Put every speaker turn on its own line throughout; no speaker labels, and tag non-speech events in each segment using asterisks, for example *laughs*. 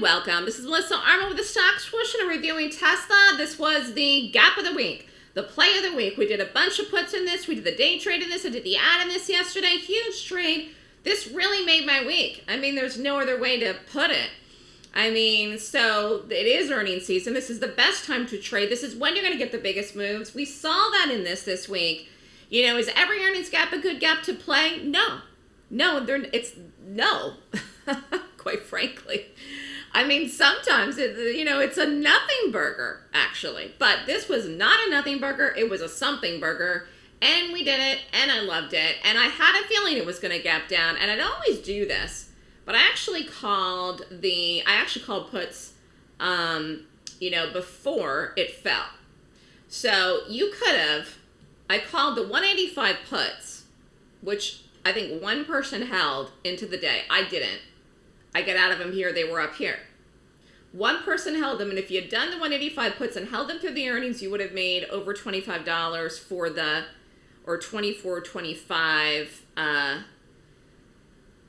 welcome. This is Melissa Armo with the Stock Swoosh and reviewing Tesla. This was the gap of the week, the play of the week. We did a bunch of puts in this. We did the day trade in this. I did the add in this yesterday. Huge trade. This really made my week. I mean, there's no other way to put it. I mean, so it is earnings season. This is the best time to trade. This is when you're going to get the biggest moves. We saw that in this this week. You know, is every earnings gap a good gap to play? No. No, it's no. *laughs* quite frankly. I mean, sometimes, it, you know, it's a nothing burger, actually. But this was not a nothing burger. It was a something burger. And we did it, and I loved it. And I had a feeling it was going to gap down. And I'd always do this. But I actually called the, I actually called puts, um, you know, before it fell. So you could have, I called the 185 puts, which I think one person held into the day. I didn't. I get out of them here, they were up here. One person held them, and if you had done the 185 puts and held them through the earnings, you would have made over $25 for the, or 24, 25, uh, I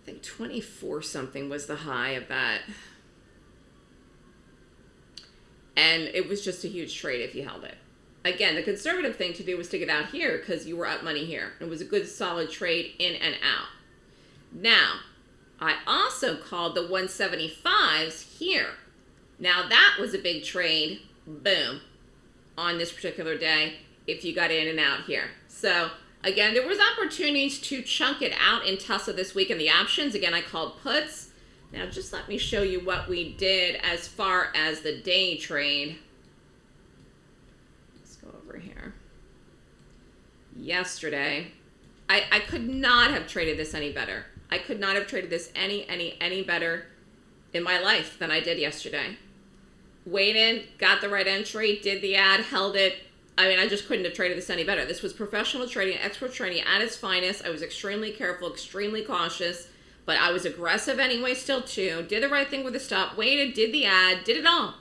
think 24 something was the high of that. And it was just a huge trade if you held it. Again, the conservative thing to do was to get out here because you were up money here. It was a good solid trade in and out. Now, I also called the 175s here. Now that was a big trade, boom, on this particular day if you got in and out here. So again, there was opportunities to chunk it out in Tesla this week in the options. Again, I called puts. Now just let me show you what we did as far as the day trade. Let's go over here. Yesterday, I, I could not have traded this any better. I could not have traded this any, any, any better in my life than I did yesterday. Waited, got the right entry, did the add, held it. I mean, I just couldn't have traded this any better. This was professional trading, expert trading at its finest. I was extremely careful, extremely cautious, but I was aggressive anyway still too. Did the right thing with the stop, waited, did the add, did it all.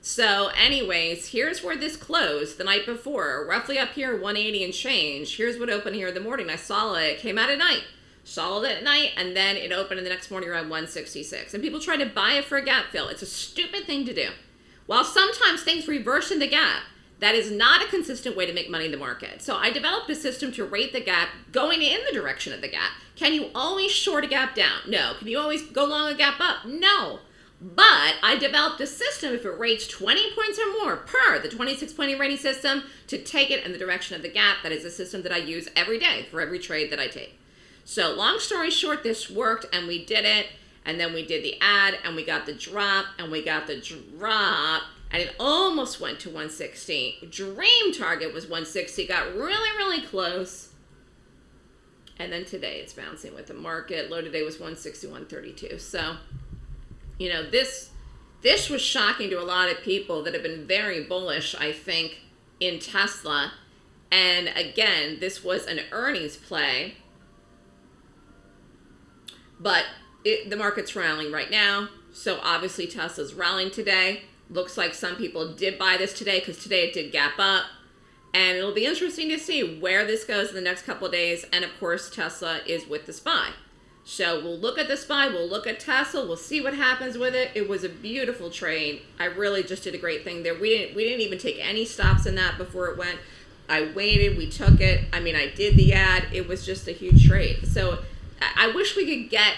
So anyways, here's where this closed the night before, roughly up here, 180 and change. Here's what opened here in the morning. I saw it, it came out at night solid at night, and then it opened in the next morning around 166. And people try to buy it for a gap fill. It's a stupid thing to do. While sometimes things reverse in the gap, that is not a consistent way to make money in the market. So I developed a system to rate the gap going in the direction of the gap. Can you always short a gap down? No. Can you always go long a gap up? No. But I developed a system if it rates 20 points or more per the 26 point rating system to take it in the direction of the gap. That is a system that I use every day for every trade that I take. So long story short, this worked and we did it. And then we did the add and we got the drop and we got the drop and it almost went to 160. Dream target was 160, got really, really close. And then today it's bouncing with the market. Low today was 161.32. So, you know, this this was shocking to a lot of people that have been very bullish, I think, in Tesla. And again, this was an earnings play. But it, the market's rallying right now. So obviously Tesla's rallying today. Looks like some people did buy this today because today it did gap up. And it'll be interesting to see where this goes in the next couple days. And of course, Tesla is with the SPY. So we'll look at the SPY, we'll look at Tesla, we'll see what happens with it. It was a beautiful trade. I really just did a great thing there. We didn't we didn't even take any stops in that before it went. I waited, we took it. I mean, I did the add. It was just a huge trade. So I wish we could get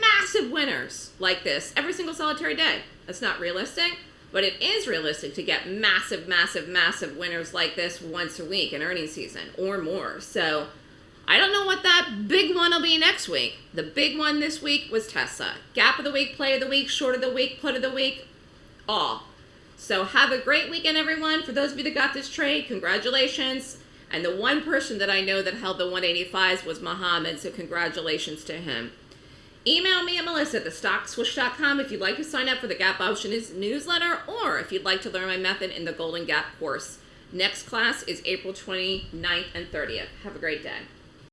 massive winners like this every single solitary day. That's not realistic, but it is realistic to get massive, massive, massive winners like this once a week in earnings season or more. So I don't know what that big one will be next week. The big one this week was Tesla. Gap of the week, play of the week, short of the week, put of the week, all. So have a great weekend, everyone. For those of you that got this trade, congratulations. And the one person that I know that held the 185s was Muhammad, so congratulations to him. Email me at melissa at thestockswoosh.com if you'd like to sign up for the Gap Options newsletter or if you'd like to learn my method in the Golden Gap course. Next class is April 29th and 30th. Have a great day.